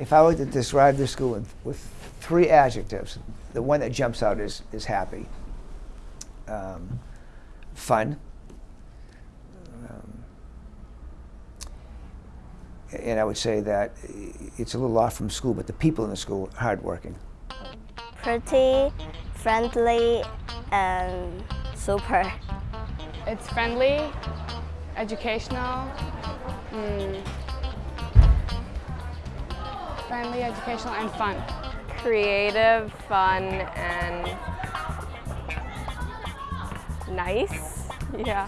If I were to describe the school in, with three adjectives, the one that jumps out is, is happy, um, fun, um, and I would say that it's a little off from school, but the people in the school are hardworking. Pretty, friendly, and super. It's friendly, educational, mm, friendly, educational, and fun. Creative, fun, and nice. Yeah.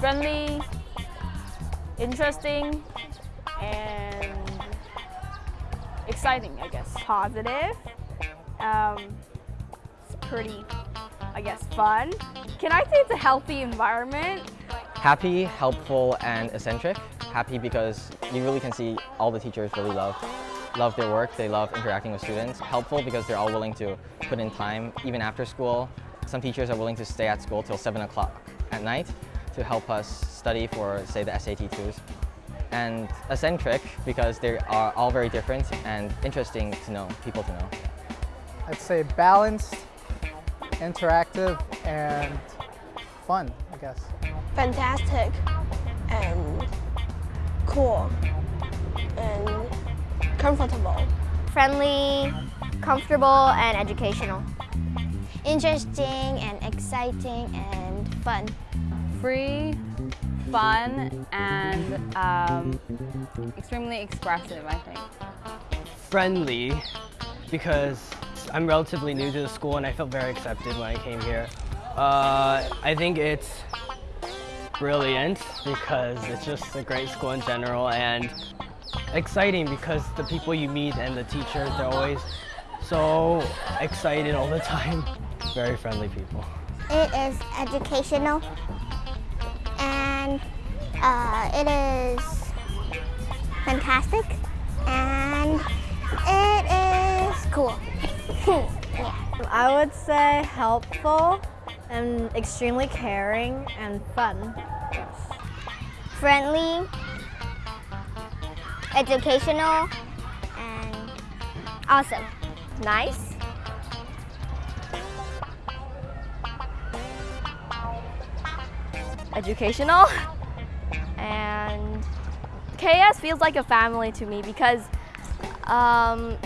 Friendly, interesting, and exciting, I guess. Positive. Um, it's pretty, I guess, fun. Can I say it's a healthy environment? Happy, helpful, and eccentric. Happy because you really can see all the teachers really love love their work, they love interacting with students. Helpful because they're all willing to put in time, even after school. Some teachers are willing to stay at school till 7 o'clock at night to help us study for, say, the SAT 2s. And eccentric because they are all very different and interesting to know, people to know. I'd say balanced, interactive, and fun, I guess. Fantastic and cool and comfortable. Friendly, comfortable, and educational. Interesting and exciting and fun. Free, fun, and um, extremely expressive, I think. Friendly, because I'm relatively new to the school and I felt very accepted when I came here. Uh, I think it's brilliant because it's just a great school in general and exciting because the people you meet and the teachers, they're always so excited all the time. Very friendly people. It is educational and uh, it is fantastic and it is cool. yeah. I would say helpful and extremely caring and fun. Friendly, educational, and awesome. Nice. Educational. And KS feels like a family to me because um,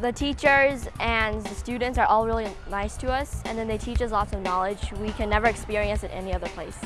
the teachers and the students are all really nice to us and then they teach us lots of knowledge we can never experience at any other place.